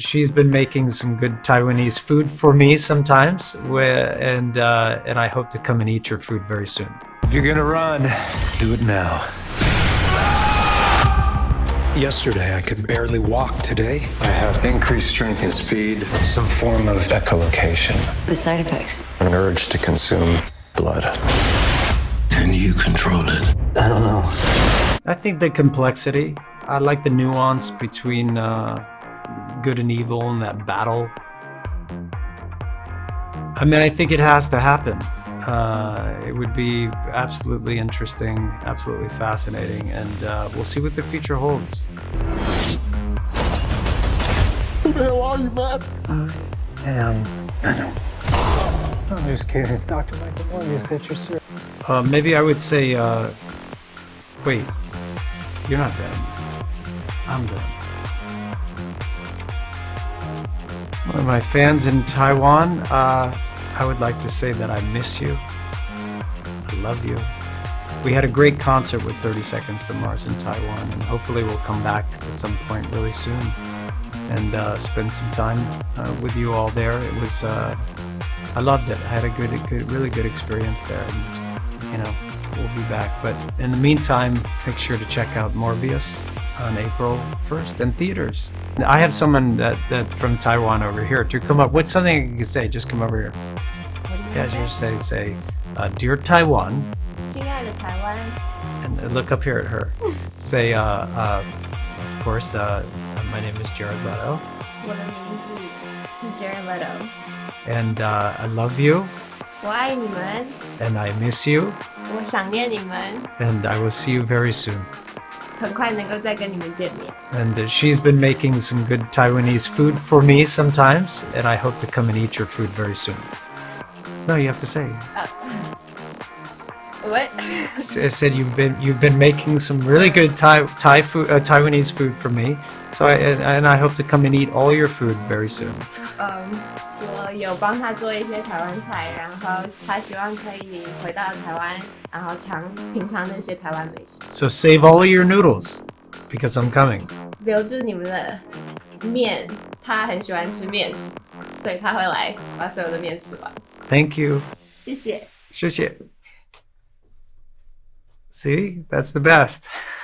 She's been making some good Taiwanese food for me sometimes, and uh, and I hope to come and eat your food very soon. If you're gonna run, do it now. Yesterday, I could barely walk. Today, I have increased strength and speed, some form of echolocation, The side effects. an urge to consume blood. Can you control it? I don't know. I think the complexity. I like the nuance between uh, good and evil and that battle. I mean, I think it has to happen. Uh, it would be absolutely interesting, absolutely fascinating, and uh, we'll see what the future holds. Who the hell are you, man? And I'm just kidding. It's Dr. Michael Morbius. You said you're serious. uh, maybe I would say, uh, wait, you're not Venom. I'm Venom. One of my fans in Taiwan, uh, I would like to say that I miss you. I love you. We had a great concert with 30 Seconds to Mars in Taiwan, and hopefully we'll come back at some point really soon and uh, spend some time uh, with you all there. It was, uh, I loved it. I had a good, a good, really good experience there, and you know, we'll be back. But in the meantime, make sure to check out Morbius on April 1st in theaters. I have someone that, that from Taiwan over here to come up. What's something you can say? Just come over here. Yeah, just say, say, uh, dear Taiwan, 亲爱的台湾， and look up here at her. Say, uh, uh, of course, uh, my name is Jared Leto, 我的名字是 Jared Leto， and uh, I love you, 我爱你们， and I miss you, 我想念你们， and I will see you very soon. 很快能够再跟你们见面。 And uh, she's been making some good Taiwanese food for me sometimes, and I hope to come and eat your food very soon. No, you have to say. What? I said you've been you've been making some really good Thai Thai food uh, Taiwanese food for me. So I and, and I hope to come and eat all your food very soon. 嗯，我有帮他做一些台湾菜，然后他希望可以回到台湾，然后尝品尝那些台湾美食， So save all of your noodles because I'm coming. 留住你们的面。他很喜欢吃面食，所以他会来把所有的面吃完。 Thank you. 谢谢。 谢谢. See, that's the best.